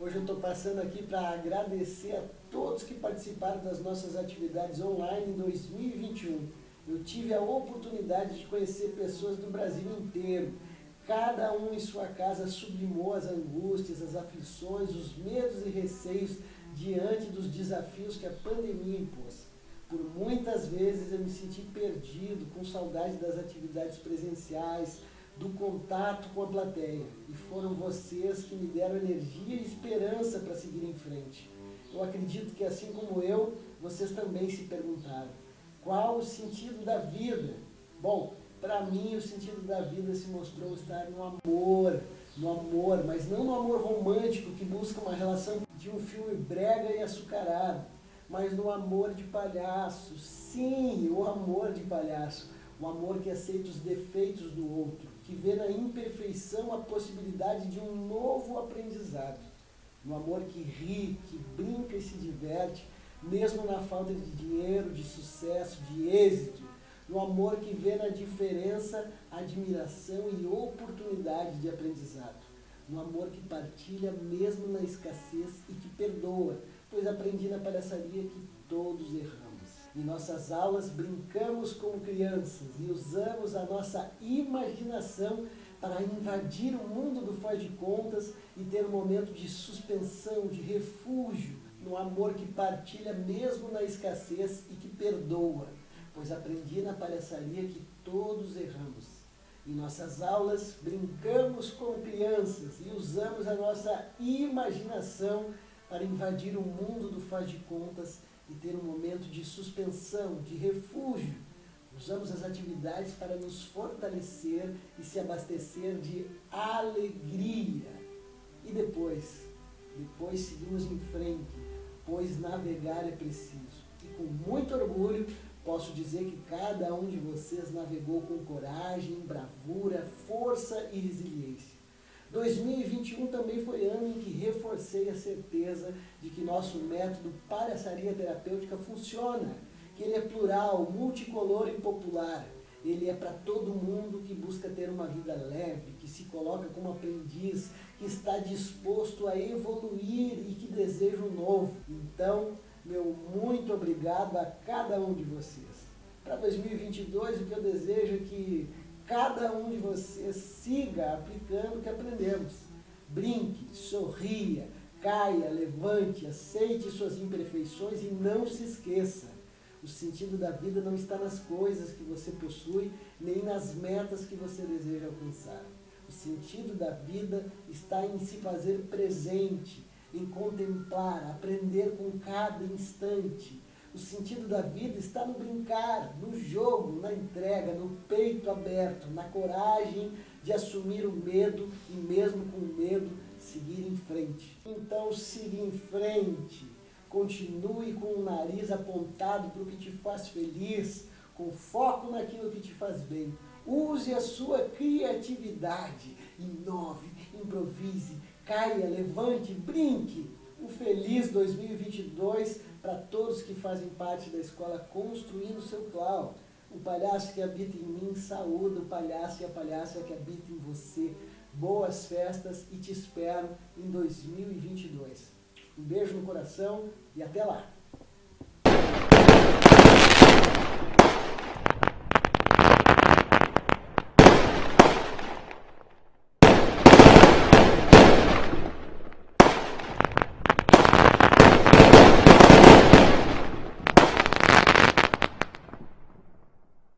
Hoje eu estou passando aqui para agradecer a todos que participaram das nossas atividades online em 2021. Eu tive a oportunidade de conhecer pessoas do Brasil inteiro. Cada um em sua casa sublimou as angústias, as aflições, os medos e receios diante dos desafios que a pandemia impôs. Por muitas vezes eu me senti perdido, com saudade das atividades presenciais, do contato com a plateia. E foram vocês que me deram energia e esperança para seguir em frente. Eu acredito que assim como eu, vocês também se perguntaram, qual o sentido da vida? Bom, para mim o sentido da vida se mostrou estar no amor, no amor, mas não no amor romântico que busca uma relação de um filme brega e açucarado, mas no amor de palhaço, sim, o amor de palhaço, o amor que aceita os defeitos do outro, que vê na imperfeição a possibilidade de um novo aprendizado. No amor que ri, que brinca e se diverte, mesmo na falta de dinheiro, de sucesso, de êxito. No amor que vê na diferença admiração e oportunidade de aprendizado. No amor que partilha mesmo na escassez e que perdoa, pois aprendi na palhaçaria que todos erramos. Em nossas aulas brincamos como crianças e usamos a nossa imaginação para invadir o mundo do faz de contas e ter um momento de suspensão, de refúgio, no amor que partilha mesmo na escassez e que perdoa, pois aprendi na palhaçaria que todos erramos. Em nossas aulas brincamos como crianças e usamos a nossa imaginação para invadir o mundo do faz de contas e ter um momento de suspensão, de refúgio. Usamos as atividades para nos fortalecer e se abastecer de alegria. E depois, depois seguimos em frente, pois navegar é preciso. E com muito orgulho, posso dizer que cada um de vocês navegou com coragem, bravura, força e resiliência. 2021 também foi ano em que reforcei a certeza de que nosso método palhaçaria terapêutica funciona, que ele é plural, multicolor e popular. Ele é para todo mundo que busca ter uma vida leve, que se coloca como aprendiz, que está disposto a evoluir e que deseja um novo. Então, meu muito obrigado a cada um de vocês. Para 2022, o que eu desejo é que cada um de vocês siga aplicando o que aprendemos. Brinque, sorria, caia, levante, aceite suas imperfeições e não se esqueça. O sentido da vida não está nas coisas que você possui, nem nas metas que você deseja alcançar. O sentido da vida está em se fazer presente, em contemplar, aprender com cada instante, o sentido da vida está no brincar, no jogo, na entrega, no peito aberto, na coragem de assumir o medo e mesmo com medo seguir em frente. Então siga em frente, continue com o nariz apontado para o que te faz feliz, com foco naquilo que te faz bem. Use a sua criatividade, inove, improvise, caia, levante, brinque. Um feliz 2022 para todos que fazem parte da escola Construindo Seu Clau. O palhaço que habita em mim saúda o palhaço e a palhaça que habita em você. Boas festas e te espero em 2022. Um beijo no coração e até lá!